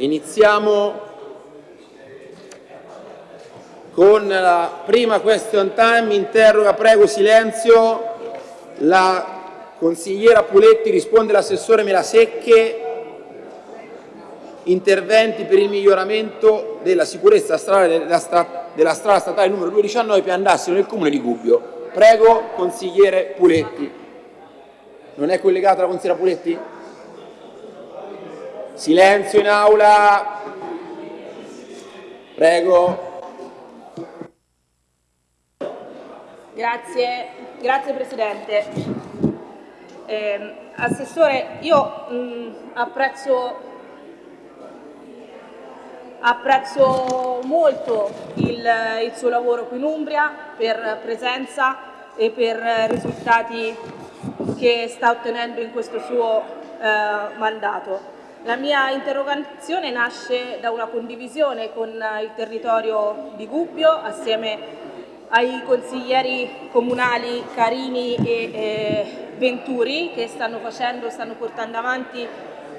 Iniziamo con la prima question time. Interroga, prego, silenzio. La consigliera Puletti risponde l'assessore Melasecche. Interventi per il miglioramento della sicurezza stradale della, stra della strada statale numero 219 Piandassino nel comune di Gubbio. Prego, consigliere Puletti. Non è collegata la consigliera Puletti? Silenzio in aula. Prego. Grazie, grazie Presidente. Eh, Assessore, io mh, apprezzo, apprezzo, molto il, il, suo lavoro qui in Umbria per presenza e per risultati che sta ottenendo in questo suo eh, mandato. La mia interrogazione nasce da una condivisione con il territorio di Gubbio assieme ai consiglieri comunali Carini e eh, Venturi che stanno facendo, stanno portando avanti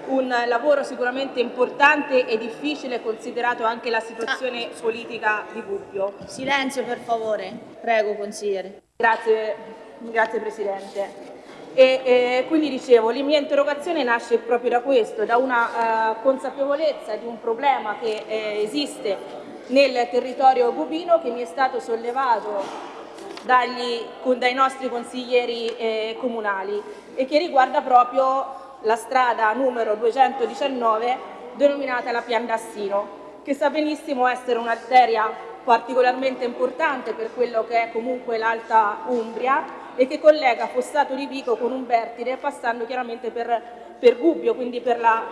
un lavoro sicuramente importante e difficile considerato anche la situazione ah. politica di Gubbio. Silenzio per favore, prego consigliere. Grazie, grazie Presidente. E, e, quindi dicevo, la mia interrogazione nasce proprio da questo, da una uh, consapevolezza di un problema che eh, esiste nel territorio bubino che mi è stato sollevato dagli, dai nostri consiglieri eh, comunali e che riguarda proprio la strada numero 219 denominata la Piandassino, che sa benissimo essere un'arteria particolarmente importante per quello che è comunque l'Alta Umbria e che collega Fossato di Vico con un vertide passando chiaramente per, per Gubbio, quindi per la,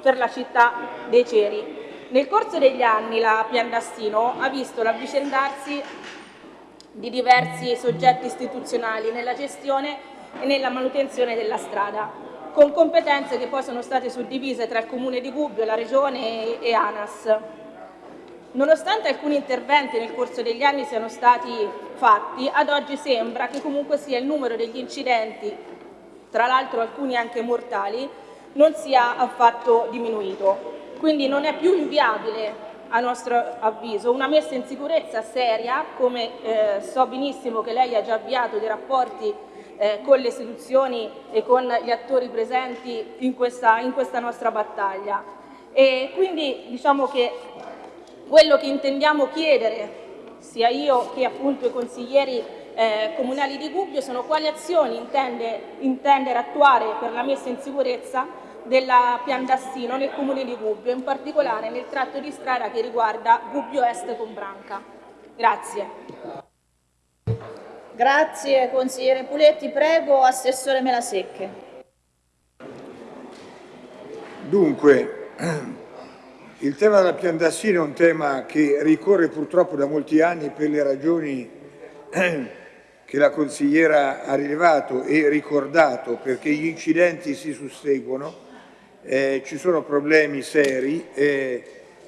per la città dei Ceri. Nel corso degli anni la Piandassino ha visto l'avvicendarsi di diversi soggetti istituzionali nella gestione e nella manutenzione della strada, con competenze che poi sono state suddivise tra il Comune di Gubbio, la Regione e ANAS. Nonostante alcuni interventi nel corso degli anni siano stati fatti, ad oggi sembra che comunque sia il numero degli incidenti, tra l'altro alcuni anche mortali, non sia affatto diminuito. Quindi non è più inviabile a nostro avviso una messa in sicurezza seria, come eh, so benissimo che lei ha già avviato dei rapporti eh, con le istituzioni e con gli attori presenti in questa, in questa nostra battaglia. E quindi diciamo che quello che intendiamo chiedere, sia io che appunto i consiglieri eh, comunali di Gubbio, sono quali azioni intende, intendere attuare per la messa in sicurezza della Piandassino nel comune di Gubbio, in particolare nel tratto di strada che riguarda Gubbio Est con Branca. Grazie. Grazie consigliere Puletti, prego Assessore Melasecche. Dunque, il tema della Piandassino è un tema che ricorre purtroppo da molti anni per le ragioni che la consigliera ha rilevato e ricordato perché gli incidenti si susseguono eh, ci sono problemi seri. Eh,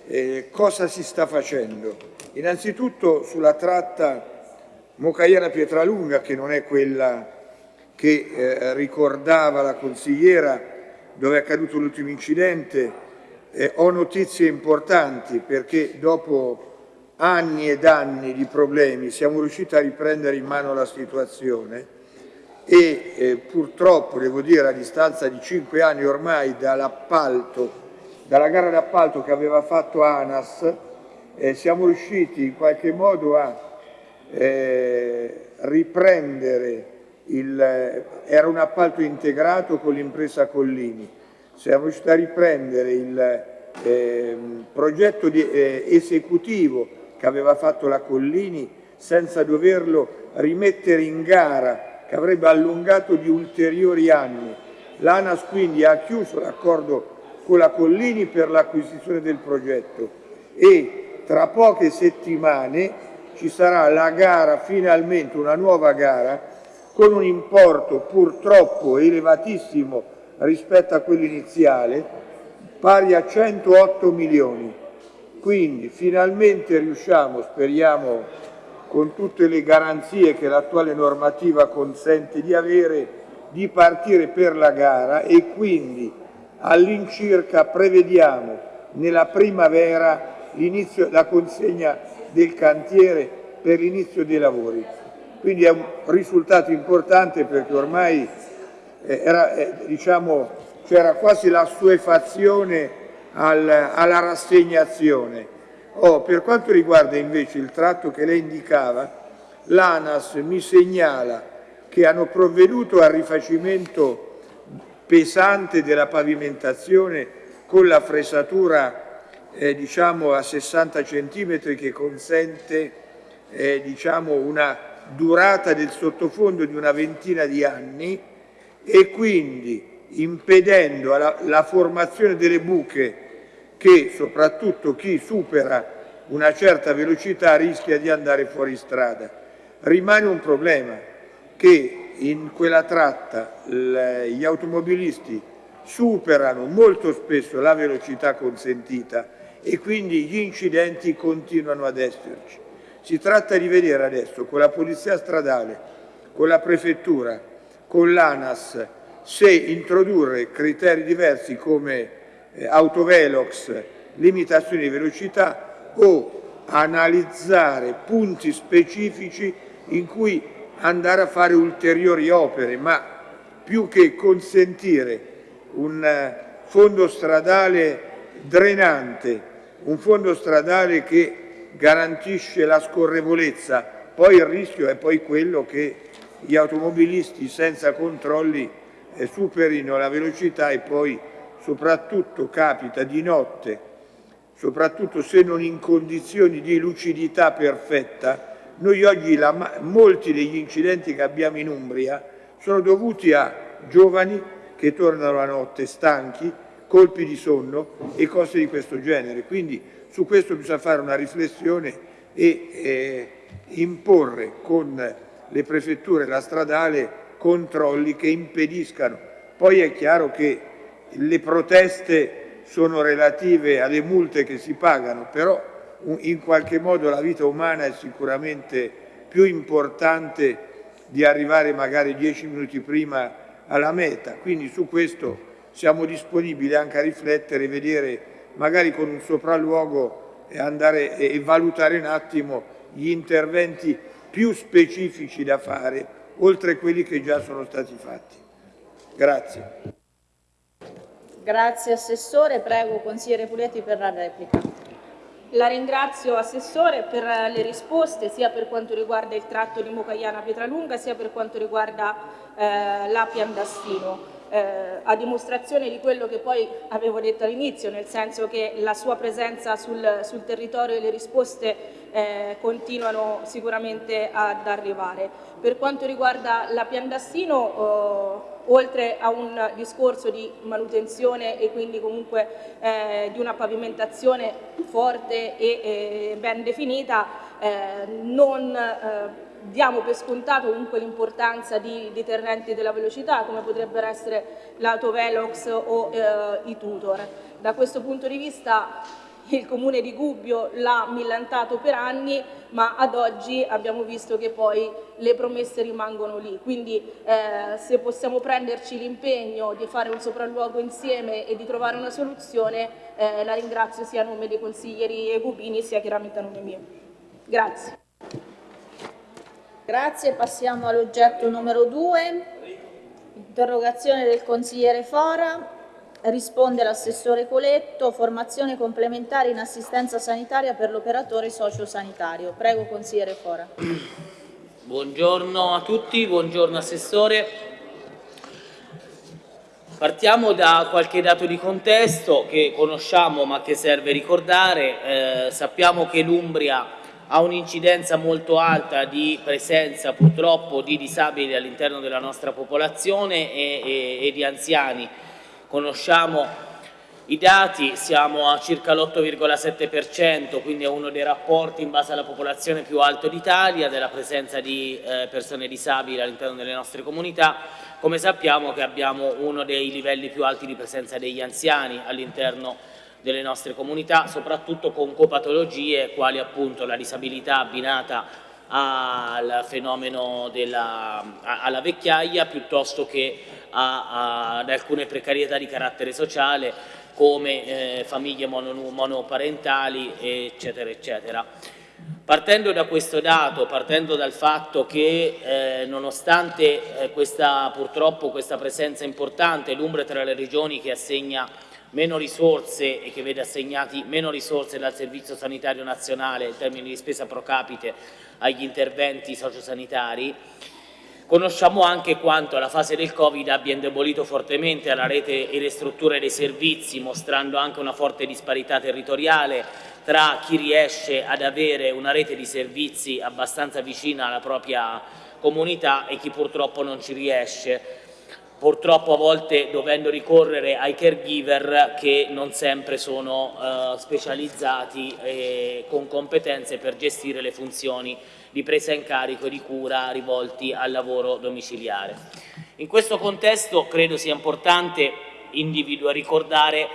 eh, cosa si sta facendo? Innanzitutto sulla tratta Mocaiana-Pietralunga, che non è quella che eh, ricordava la consigliera dove è accaduto l'ultimo incidente, eh, ho notizie importanti perché dopo anni ed anni di problemi siamo riusciti a riprendere in mano la situazione e eh, purtroppo, devo dire, a distanza di cinque anni ormai dall'appalto, dalla gara d'appalto che aveva fatto ANAS, eh, siamo riusciti in qualche modo a eh, riprendere il, era un appalto integrato con l'impresa Collini, siamo riusciti a riprendere il eh, progetto di, eh, esecutivo che aveva fatto la Collini senza doverlo rimettere in gara che avrebbe allungato di ulteriori anni. L'ANAS quindi ha chiuso l'accordo con la Collini per l'acquisizione del progetto e tra poche settimane ci sarà la gara, finalmente una nuova gara, con un importo purtroppo elevatissimo rispetto a quello iniziale, pari a 108 milioni. Quindi finalmente riusciamo, speriamo con tutte le garanzie che l'attuale normativa consente di avere, di partire per la gara e quindi all'incirca prevediamo nella primavera la consegna del cantiere per l'inizio dei lavori. Quindi è un risultato importante perché ormai eh, eh, diciamo, quasi la suefazione al, alla rassegnazione. Oh, per quanto riguarda invece il tratto che lei indicava, l'ANAS mi segnala che hanno provveduto al rifacimento pesante della pavimentazione con la fresatura eh, diciamo a 60 cm che consente eh, diciamo una durata del sottofondo di una ventina di anni e quindi impedendo la, la formazione delle buche che soprattutto chi supera una certa velocità rischia di andare fuori strada. Rimane un problema che in quella tratta gli automobilisti superano molto spesso la velocità consentita e quindi gli incidenti continuano ad esserci. Si tratta di vedere adesso con la Polizia Stradale, con la Prefettura, con l'ANAS, se introdurre criteri diversi come eh, autovelox, limitazioni di velocità o analizzare punti specifici in cui andare a fare ulteriori opere, ma più che consentire un eh, fondo stradale drenante, un fondo stradale che garantisce la scorrevolezza, poi il rischio è poi quello che gli automobilisti senza controlli superino la velocità e poi soprattutto capita di notte, soprattutto se non in condizioni di lucidità perfetta, noi oggi la, molti degli incidenti che abbiamo in Umbria sono dovuti a giovani che tornano la notte stanchi, colpi di sonno e cose di questo genere. Quindi su questo bisogna fare una riflessione e eh, imporre con le prefetture la stradale controlli che impediscano. Poi è chiaro che le proteste sono relative alle multe che si pagano, però in qualche modo la vita umana è sicuramente più importante di arrivare magari dieci minuti prima alla meta, quindi su questo siamo disponibili anche a riflettere vedere magari con un sopralluogo e, andare, e valutare un attimo gli interventi più specifici da fare oltre a quelli che già sono stati fatti. Grazie. Grazie Assessore, prego Consigliere Puletti per la replica. La ringrazio Assessore per le risposte sia per quanto riguarda il tratto di Mocaiana Pietralunga sia per quanto riguarda eh, l'Api Andastino. Eh, a dimostrazione di quello che poi avevo detto all'inizio, nel senso che la sua presenza sul, sul territorio e le risposte eh, continuano sicuramente ad arrivare. Per quanto riguarda la Piandassino, eh, oltre a un discorso di manutenzione e quindi comunque eh, di una pavimentazione forte e eh, ben definita, eh, non eh, diamo per scontato comunque l'importanza di deterrenti della velocità come potrebbero essere l'autovelox o eh, i tutor. Da questo punto di vista il comune di Gubbio l'ha millantato per anni, ma ad oggi abbiamo visto che poi le promesse rimangono lì. Quindi eh, se possiamo prenderci l'impegno di fare un sopralluogo insieme e di trovare una soluzione, eh, la ringrazio sia a nome dei consiglieri Egubini sia chiaramente a nome mio. Grazie. Grazie, passiamo all'oggetto numero 2, interrogazione del consigliere Fora, risponde l'assessore Coletto, formazione complementare in assistenza sanitaria per l'operatore sociosanitario. Prego consigliere Fora. Buongiorno a tutti, buongiorno assessore. Partiamo da qualche dato di contesto che conosciamo ma che serve ricordare. Eh, sappiamo che l'Umbria ha un'incidenza molto alta di presenza purtroppo di disabili all'interno della nostra popolazione e, e, e di anziani. Conosciamo i dati, siamo a circa l'8,7%, quindi è uno dei rapporti in base alla popolazione più alto d'Italia, della presenza di eh, persone disabili all'interno delle nostre comunità. Come sappiamo che abbiamo uno dei livelli più alti di presenza degli anziani all'interno delle nostre comunità, soprattutto con copatologie quali appunto la disabilità abbinata al fenomeno della, alla vecchiaia piuttosto che a, a, ad alcune precarietà di carattere sociale come eh, famiglie monoparentali, eccetera, eccetera. Partendo da questo dato, partendo dal fatto che eh, nonostante eh, questa, purtroppo questa presenza importante, l'Umbria tra le regioni che assegna meno risorse e che vede assegnati meno risorse dal Servizio Sanitario Nazionale in termini di spesa pro capite agli interventi sociosanitari, Conosciamo anche quanto la fase del Covid abbia indebolito fortemente la rete e le strutture dei servizi, mostrando anche una forte disparità territoriale tra chi riesce ad avere una rete di servizi abbastanza vicina alla propria comunità e chi purtroppo non ci riesce purtroppo a volte dovendo ricorrere ai caregiver che non sempre sono eh, specializzati e con competenze per gestire le funzioni di presa in carico e di cura rivolti al lavoro domiciliare. In questo contesto credo sia importante ricordare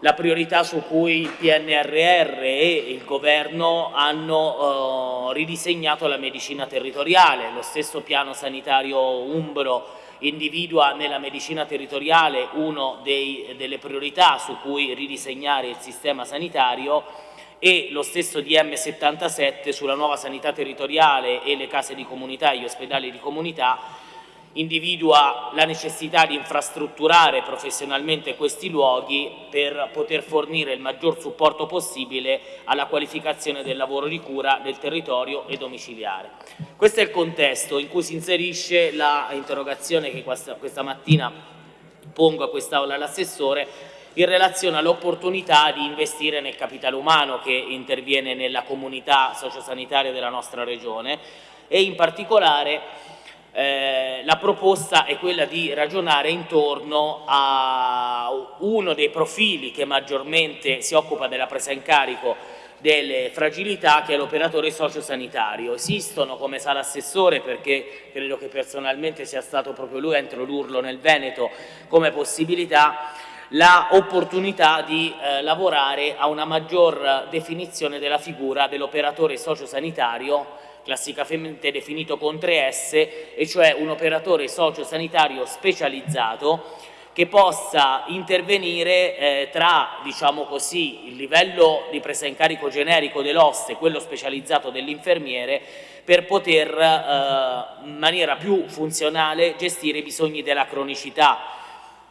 la priorità su cui il PNRR e il Governo hanno eh, ridisegnato la medicina territoriale, lo stesso piano sanitario umbro individua nella medicina territoriale una delle priorità su cui ridisegnare il sistema sanitario e lo stesso DM77 sulla nuova sanità territoriale e le case di comunità e gli ospedali di comunità individua la necessità di infrastrutturare professionalmente questi luoghi per poter fornire il maggior supporto possibile alla qualificazione del lavoro di cura del territorio e domiciliare. Questo è il contesto in cui si inserisce l'interrogazione che questa, questa mattina pongo a quest'Aula l'assessore in relazione all'opportunità di investire nel capitale umano che interviene nella comunità sociosanitaria della nostra Regione e in particolare eh, la proposta è quella di ragionare intorno a uno dei profili che maggiormente si occupa della presa in carico delle fragilità che è l'operatore sociosanitario. Esistono, come sa l'assessore, perché credo che personalmente sia stato proprio lui a introdurlo nel Veneto come possibilità, l'opportunità di eh, lavorare a una maggior definizione della figura dell'operatore sociosanitario classicamente definito con 3S, e cioè un operatore sociosanitario specializzato che possa intervenire eh, tra diciamo così, il livello di presa in carico generico dell'oste e quello specializzato dell'infermiere per poter eh, in maniera più funzionale gestire i bisogni della cronicità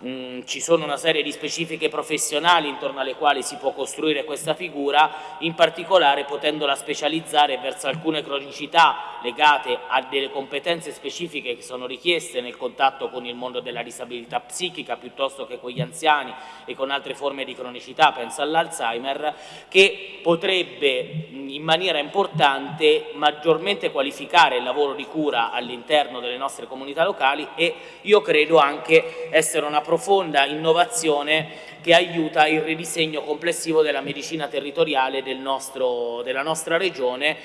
Mm, ci sono una serie di specifiche professionali intorno alle quali si può costruire questa figura, in particolare potendola specializzare verso alcune cronicità legate a delle competenze specifiche che sono richieste nel contatto con il mondo della disabilità psichica piuttosto che con gli anziani e con altre forme di cronicità, penso all'Alzheimer, che potrebbe mm, in maniera importante maggiormente qualificare il lavoro di cura all'interno delle nostre comunità locali e io credo anche essere una profonda innovazione che aiuta il ridisegno complessivo della medicina territoriale del nostro, della nostra regione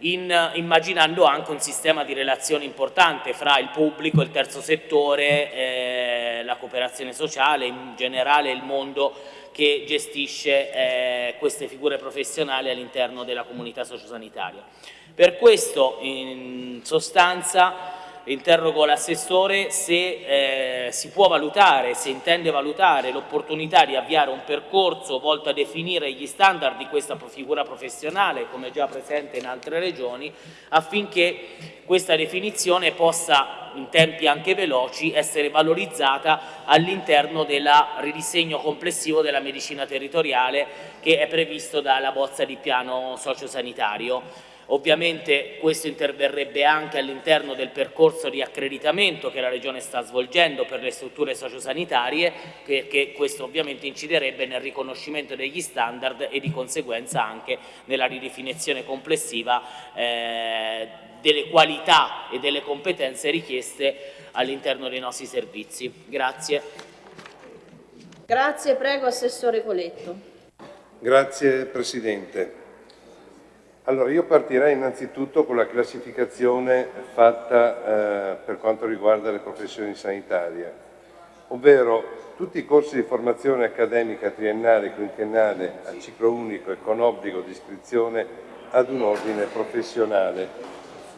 in, immaginando anche un sistema di relazioni importante fra il pubblico, il terzo settore, eh, la cooperazione sociale, in generale il mondo che gestisce eh, queste figure professionali all'interno della comunità sociosanitaria. Per questo in sostanza interrogo l'assessore se eh, si può valutare, se intende valutare l'opportunità di avviare un percorso volto a definire gli standard di questa figura professionale, come già presente in altre regioni, affinché questa definizione possa, in tempi anche veloci, essere valorizzata all'interno del ridisegno complessivo della medicina territoriale che è previsto dalla bozza di piano sociosanitario. Ovviamente questo interverrebbe anche all'interno del percorso di accreditamento che la Regione sta svolgendo per le strutture sociosanitarie, perché questo ovviamente inciderebbe nel riconoscimento degli standard e di conseguenza anche nella ridefinizione complessiva eh, delle qualità e delle competenze richieste all'interno dei nostri servizi. Grazie. Grazie, prego Assessore Coletto. Grazie Presidente. Allora, io partirei innanzitutto con la classificazione fatta eh, per quanto riguarda le professioni sanitarie, ovvero tutti i corsi di formazione accademica triennale e quinquennale a ciclo unico e con obbligo di iscrizione ad un ordine professionale.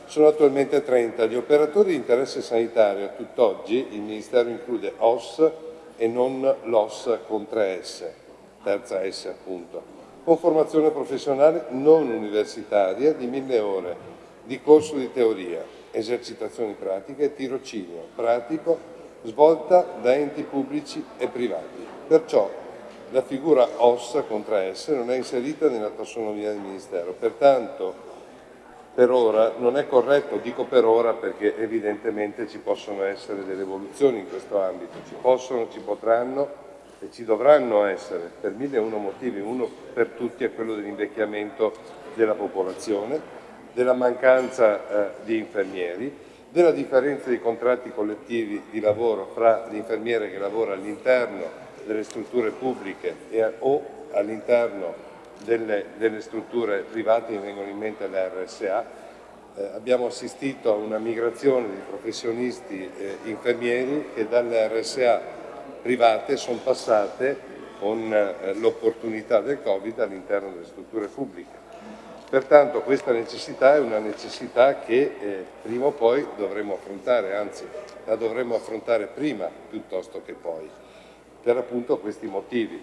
Sono attualmente 30. Gli operatori di interesse sanitario tutt'oggi il Ministero include OS e non l'OS con 3S, terza S appunto, con formazione professionale non universitaria di mille ore di corso di teoria, esercitazioni pratiche e tirocinio pratico svolta da enti pubblici e privati. Perciò la figura OS con 3S non è inserita nella tassonomia del Ministero, pertanto per ora non è corretto, dico per ora perché evidentemente ci possono essere delle evoluzioni in questo ambito, ci possono, ci potranno e ci dovranno essere per mille e uno motivi, uno per tutti è quello dell'invecchiamento della popolazione, della mancanza eh, di infermieri, della differenza di contratti collettivi di lavoro fra l'infermiere che lavora all'interno delle strutture pubbliche e, o all'interno delle, delle strutture private, mi vengono in mente le RSA, eh, abbiamo assistito a una migrazione di professionisti eh, infermieri che dalle RSA private sono passate con eh, l'opportunità del Covid all'interno delle strutture pubbliche. Pertanto questa necessità è una necessità che eh, prima o poi dovremo affrontare, anzi la dovremo affrontare prima piuttosto che poi, per appunto questi motivi.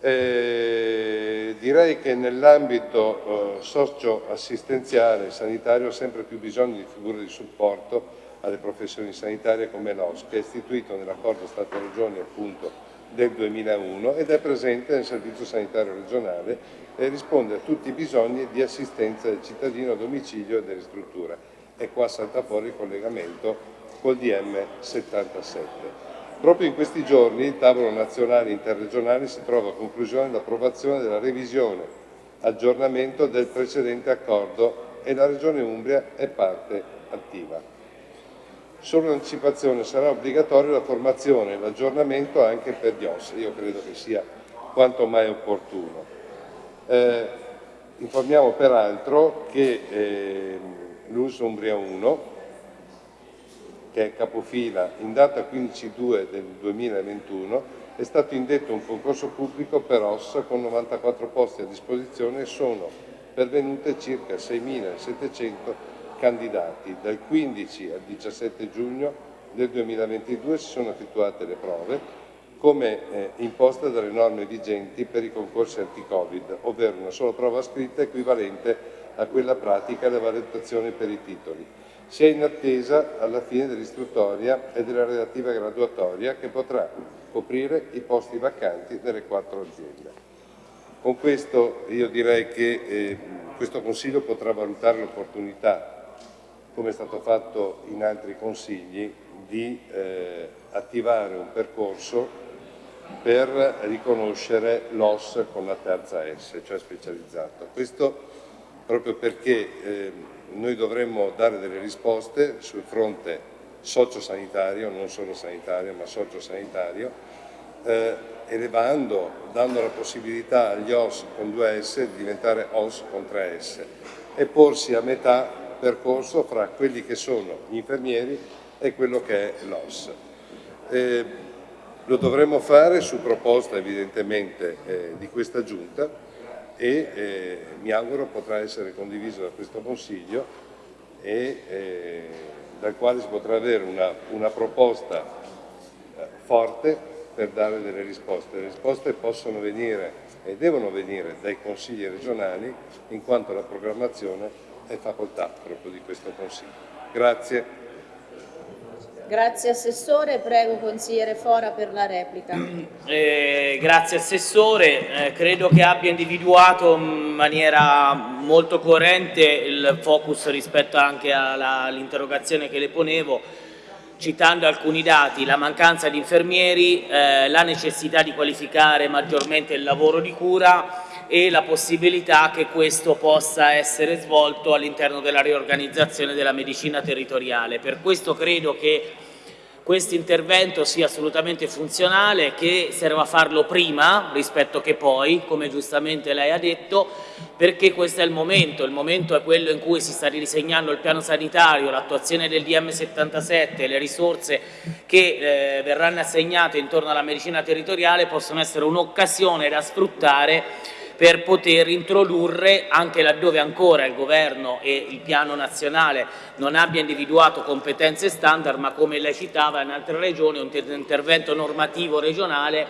Eh, direi che nell'ambito eh, socio-assistenziale sanitario sempre più bisogno di figure di supporto alle professioni sanitarie come l'OS, che è istituito nell'accordo Stato-Regioni appunto del 2001 ed è presente nel Servizio Sanitario Regionale e risponde a tutti i bisogni di assistenza del cittadino a domicilio e delle strutture. E qua salta fuori il collegamento col DM 77. Proprio in questi giorni il tavolo nazionale interregionale si trova a conclusione l'approvazione della revisione, aggiornamento del precedente accordo e la Regione Umbria è parte attiva. Solo l'anticipazione sarà obbligatoria la formazione e l'aggiornamento anche per gli OS, io credo che sia quanto mai opportuno. Eh, informiamo peraltro che eh, l'US Umbria 1 che è capofila, in data 15-2 del 2021 è stato indetto un concorso pubblico per OS con 94 posti a disposizione e sono pervenute circa 6.700 candidati. Dal 15 al 17 giugno del 2022 si sono effettuate le prove come eh, imposta dalle norme vigenti per i concorsi anti-Covid, ovvero una sola prova scritta equivalente a quella pratica e la valutazione per i titoli si è in attesa alla fine dell'istruttoria e della relativa graduatoria che potrà coprire i posti vacanti nelle quattro aziende. Con questo io direi che eh, questo Consiglio potrà valutare l'opportunità, come è stato fatto in altri Consigli, di eh, attivare un percorso per riconoscere l'OS con la terza S, cioè specializzato. Questo proprio perché eh, noi dovremmo dare delle risposte sul fronte sociosanitario, non solo sanitario ma sociosanitario, eh, elevando, dando la possibilità agli OS con 2S di diventare OS con 3S e porsi a metà percorso fra quelli che sono gli infermieri e quello che è l'OS. Eh, lo dovremmo fare su proposta evidentemente eh, di questa Giunta e eh, mi auguro potrà essere condiviso da questo Consiglio e eh, dal quale si potrà avere una, una proposta eh, forte per dare delle risposte. Le risposte possono venire e devono venire dai consigli regionali in quanto la programmazione è facoltà proprio di questo Consiglio. Grazie. Grazie Assessore, prego consigliere Fora per la replica. Eh, grazie Assessore, eh, credo che abbia individuato in maniera molto coerente il focus rispetto anche all'interrogazione che le ponevo, citando alcuni dati, la mancanza di infermieri, eh, la necessità di qualificare maggiormente il lavoro di cura e la possibilità che questo possa essere svolto all'interno della riorganizzazione della medicina territoriale. Per questo credo che questo intervento sia assolutamente funzionale, che serva a farlo prima rispetto che poi, come giustamente lei ha detto, perché questo è il momento, il momento è quello in cui si sta ridisegnando il piano sanitario, l'attuazione del DM77, le risorse che eh, verranno assegnate intorno alla medicina territoriale possono essere un'occasione da sfruttare per poter introdurre, anche laddove ancora il Governo e il piano nazionale non abbia individuato competenze standard, ma come lei citava in altre regioni un intervento normativo regionale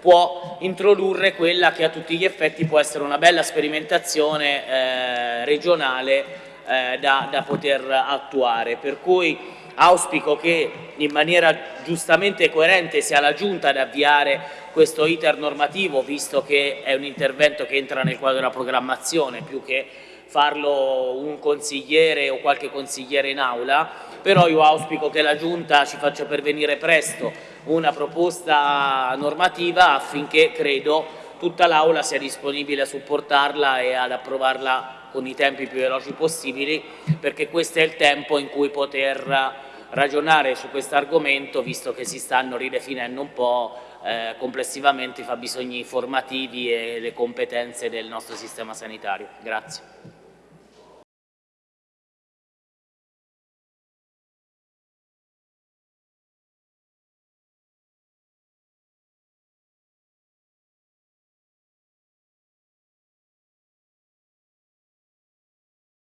può introdurre quella che a tutti gli effetti può essere una bella sperimentazione eh, regionale eh, da, da poter attuare. Per cui Auspico che in maniera giustamente coerente sia la Giunta ad avviare questo iter normativo, visto che è un intervento che entra nel quadro della programmazione, più che farlo un consigliere o qualche consigliere in aula, però io auspico che la Giunta ci faccia pervenire presto una proposta normativa affinché, credo, tutta l'Aula sia disponibile a supportarla e ad approvarla con i tempi più veloci possibili perché questo è il tempo in cui poter ragionare su questo argomento visto che si stanno ridefinendo un po' eh, complessivamente i fabbisogni formativi e le competenze del nostro sistema sanitario. Grazie.